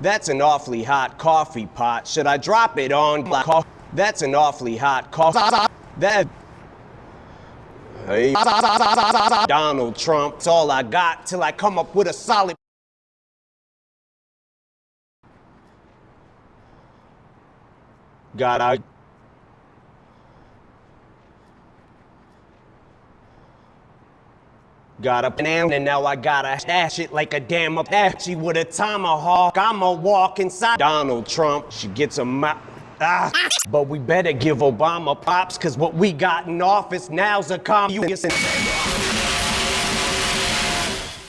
That's an awfully hot coffee pot. Should I drop it on black coffee? That's an awfully hot coffee. That. Hey. Donald Trump's all I got till I come up with a solid. God, I. Got a pan and now I gotta dash it like a damn Apache with a tomahawk. I'ma walk inside Donald Trump. She gets a mouth. Ah, but we better give Obama props, cause what we got in office now's a communist.